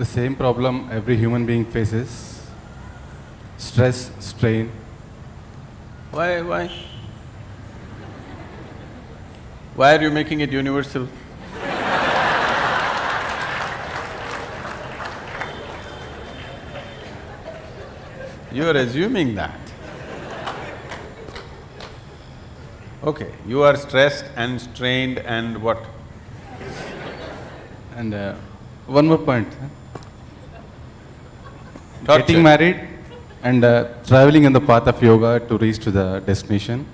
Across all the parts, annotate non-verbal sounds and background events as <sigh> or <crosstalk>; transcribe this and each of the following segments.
the same problem every human being faces stress, strain. Why, why? Why are you making it universal? You are assuming that. Okay, you are stressed and strained and what? And uh, one more point. Torture. Getting married and uh, traveling in the path of yoga to reach to the destination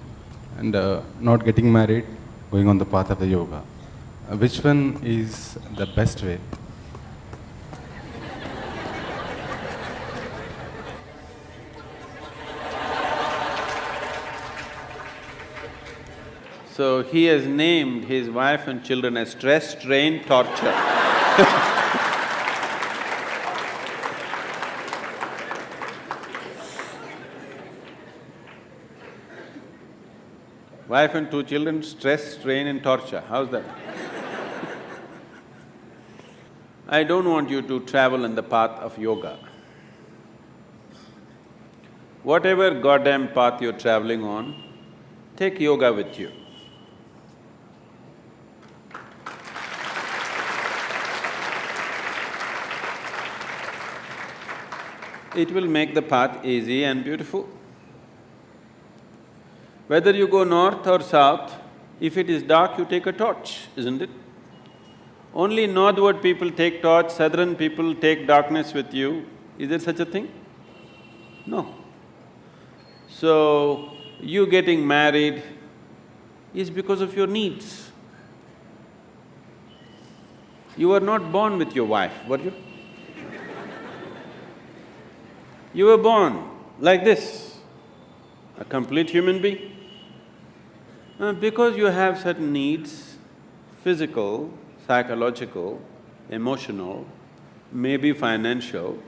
and uh, not getting married, going on the path of the yoga. Uh, which one is the best way? So he has named his wife and children as stress, strain, torture. <laughs> Wife and two children, stress, strain and torture, how's that? I don't want you to travel in the path of yoga. Whatever goddamn path you're traveling on, take yoga with you. It will make the path easy and beautiful. Whether you go north or south, if it is dark, you take a torch, isn't it? Only northward people take torch, southern people take darkness with you. Is there such a thing? No. So, you getting married is because of your needs. You were not born with your wife, were you? You were born like this, a complete human being. Uh, because you have certain needs, physical, psychological, emotional, maybe financial,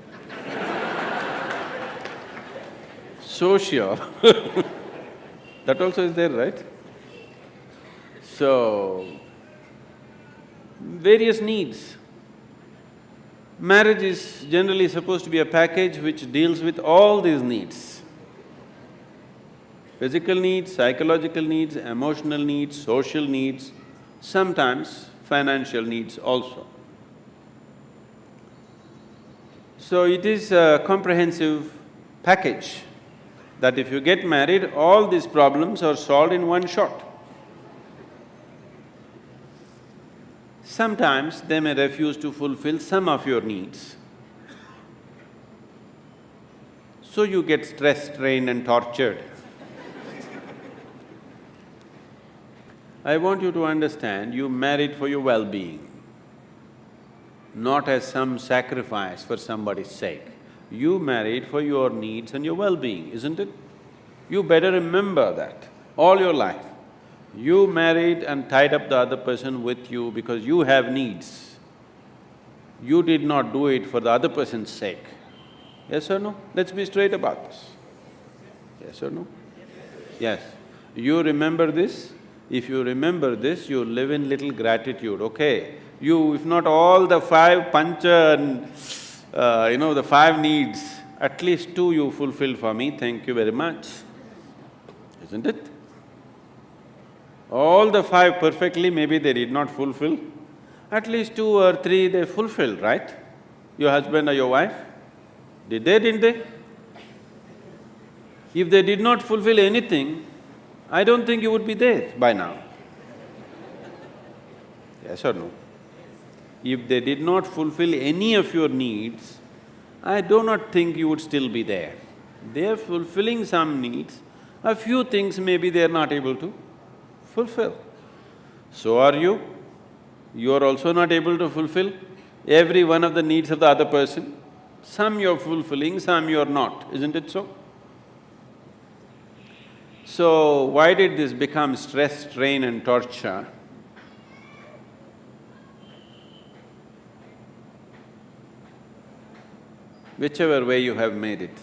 <laughs> social, <laughs> that also is there, right? So, various needs. Marriage is generally supposed to be a package which deals with all these needs. Physical needs, psychological needs, emotional needs, social needs, sometimes financial needs also. So it is a comprehensive package that if you get married, all these problems are solved in one shot. Sometimes they may refuse to fulfill some of your needs. So you get stressed, strained and tortured. I want you to understand, you married for your well-being, not as some sacrifice for somebody's sake. You married for your needs and your well-being, isn't it? You better remember that all your life. You married and tied up the other person with you because you have needs. You did not do it for the other person's sake. Yes or no? Let's be straight about this. Yes or no? Yes. You remember this? If you remember this, you live in little gratitude, okay? You, if not all the five pancha and, uh, you know, the five needs, at least two you fulfilled for me, thank you very much, isn't it? All the five perfectly, maybe they did not fulfill, at least two or three they fulfilled, right? Your husband or your wife? Did they, didn't they? If they did not fulfill anything, I don't think you would be there by now. Yes or no? If they did not fulfill any of your needs, I do not think you would still be there. They are fulfilling some needs, a few things maybe they are not able to fulfill. So are you. You are also not able to fulfill every one of the needs of the other person. Some you're fulfilling, some you're not, isn't it so? So, why did this become stress, strain and torture? Whichever way you have made it,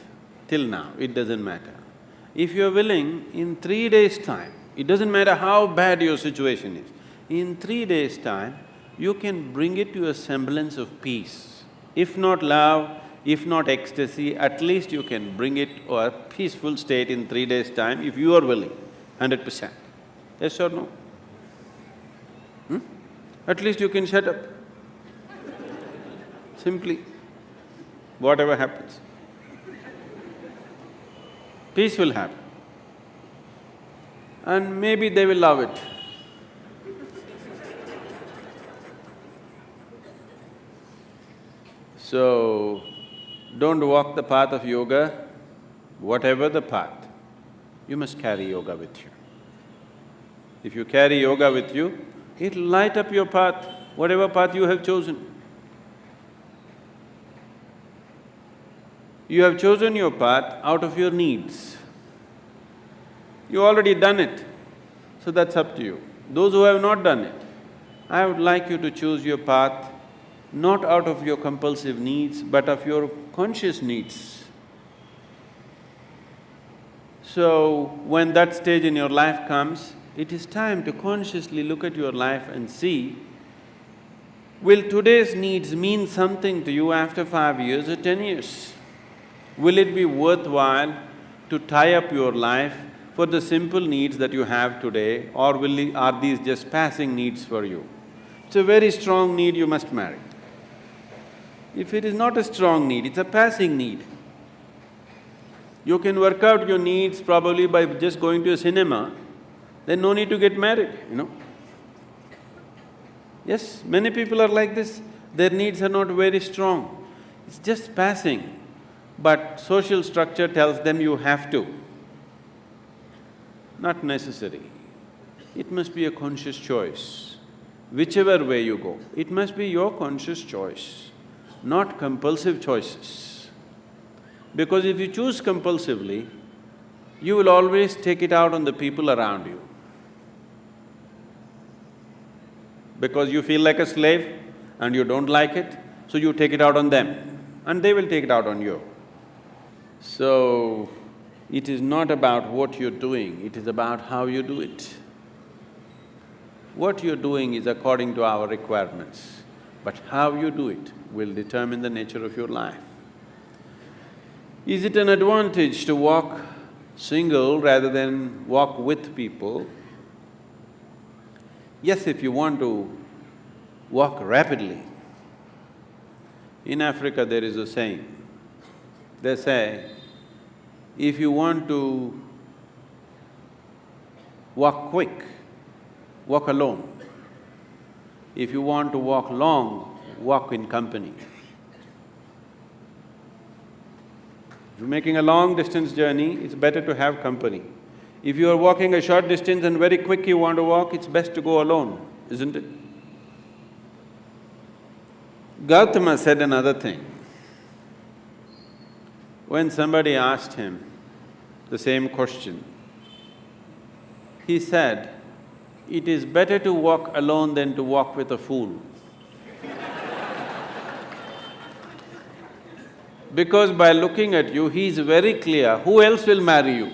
till now, it doesn't matter. If you're willing, in three days' time, it doesn't matter how bad your situation is, in three days' time, you can bring it to a semblance of peace. If not love, if not ecstasy, at least you can bring it to a peaceful state in three days' time if you are willing, hundred percent. Yes or no? Hmm? At least you can shut up. Simply, whatever happens. Peace will happen. And maybe they will love it. So, don't walk the path of yoga, whatever the path, you must carry yoga with you. If you carry yoga with you, it'll light up your path, whatever path you have chosen. You have chosen your path out of your needs. You already done it, so that's up to you. Those who have not done it, I would like you to choose your path not out of your compulsive needs, but of your conscious needs. So, when that stage in your life comes, it is time to consciously look at your life and see, will today's needs mean something to you after five years or ten years? Will it be worthwhile to tie up your life for the simple needs that you have today or will… are these just passing needs for you? It's a very strong need, you must marry. If it is not a strong need, it's a passing need. You can work out your needs probably by just going to a cinema, then no need to get married, you know. Yes, many people are like this, their needs are not very strong, it's just passing. But social structure tells them you have to. Not necessary. It must be a conscious choice. Whichever way you go, it must be your conscious choice not compulsive choices. Because if you choose compulsively, you will always take it out on the people around you. Because you feel like a slave and you don't like it, so you take it out on them and they will take it out on you. So, it is not about what you're doing, it is about how you do it. What you're doing is according to our requirements, but how you do it will determine the nature of your life. Is it an advantage to walk single rather than walk with people? Yes, if you want to walk rapidly. In Africa there is a saying, they say, if you want to walk quick, walk alone. If you want to walk long, walk in company. If you're making a long distance journey, it's better to have company. If you are walking a short distance and very quick you want to walk, it's best to go alone, isn't it? Gautama said another thing. When somebody asked him the same question, he said, it is better to walk alone than to walk with a fool. because by looking at you, he is very clear, who else will marry you?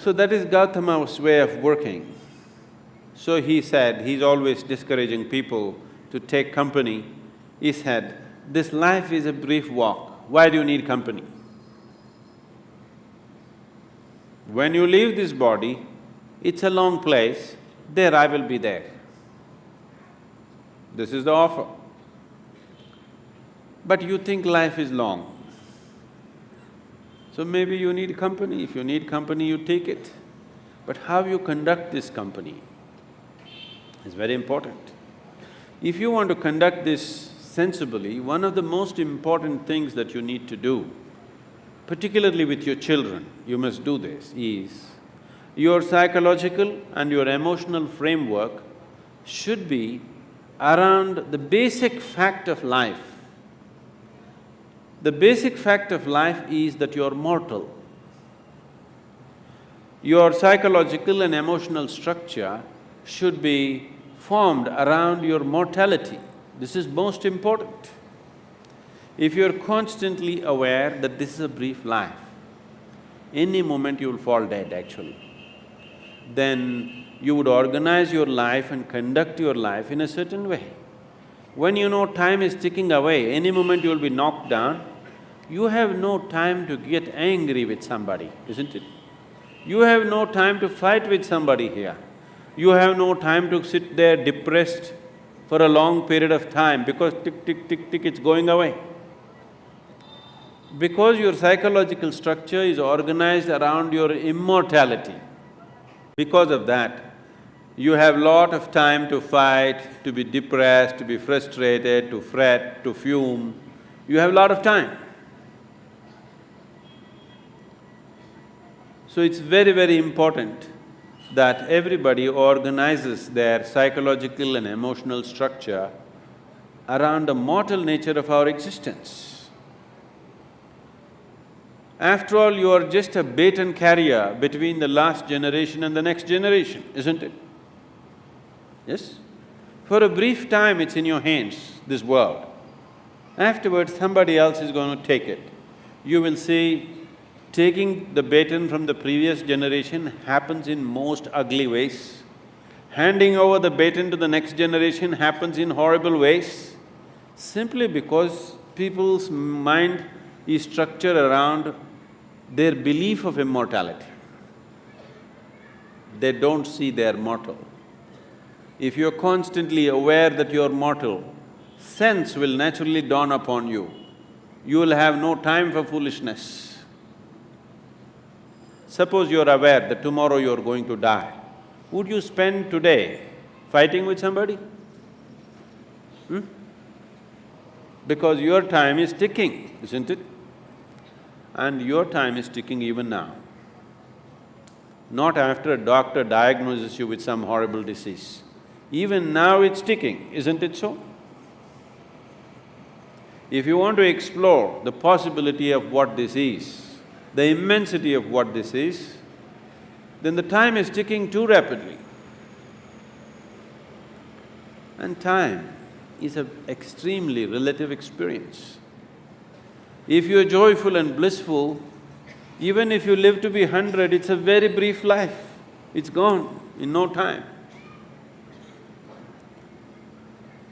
so that is Gautama's way of working. So he said, he's always discouraging people to take company. He said, this life is a brief walk, why do you need company? When you leave this body, it's a long place, there I will be there. This is the offer. But you think life is long. So maybe you need company, if you need company, you take it. But how you conduct this company is very important. If you want to conduct this sensibly, one of the most important things that you need to do, particularly with your children, you must do this, is your psychological and your emotional framework should be around the basic fact of life. The basic fact of life is that you're mortal. Your psychological and emotional structure should be formed around your mortality. This is most important. If you're constantly aware that this is a brief life, any moment you'll fall dead actually. then you would organize your life and conduct your life in a certain way. When you know time is ticking away, any moment you'll be knocked down, you have no time to get angry with somebody, isn't it? You have no time to fight with somebody here. You have no time to sit there depressed for a long period of time because tick, tick, tick, tick, it's going away. Because your psychological structure is organized around your immortality, because of that, you have a lot of time to fight, to be depressed, to be frustrated, to fret, to fume. You have a lot of time. So it's very, very important that everybody organizes their psychological and emotional structure around the mortal nature of our existence. After all, you are just a baton carrier between the last generation and the next generation, isn't it? Yes? For a brief time, it's in your hands, this world. Afterwards, somebody else is going to take it. You will see taking the baton from the previous generation happens in most ugly ways. Handing over the baton to the next generation happens in horrible ways, simply because people's mind is structured around their belief of immortality. They don't see they're mortal. If you're constantly aware that you're mortal, sense will naturally dawn upon you. You will have no time for foolishness. Suppose you're aware that tomorrow you're going to die, would you spend today fighting with somebody? Hmm? Because your time is ticking, isn't it? And your time is ticking even now. Not after a doctor diagnoses you with some horrible disease. Even now it's ticking, isn't it so? If you want to explore the possibility of what this is, the immensity of what this is, then the time is ticking too rapidly. And time is an extremely relative experience. If you're joyful and blissful, even if you live to be hundred, it's a very brief life, it's gone in no time.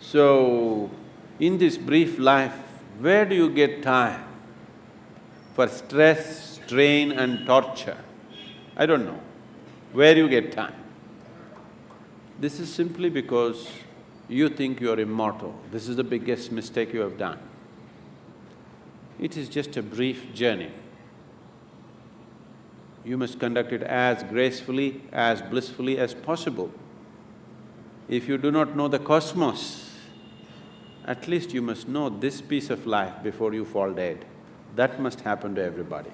So, in this brief life, where do you get time for stress, strain and torture? I don't know. Where you get time? This is simply because you think you're immortal. This is the biggest mistake you have done. It is just a brief journey. You must conduct it as gracefully, as blissfully as possible. If you do not know the cosmos, at least you must know this piece of life before you fall dead. That must happen to everybody.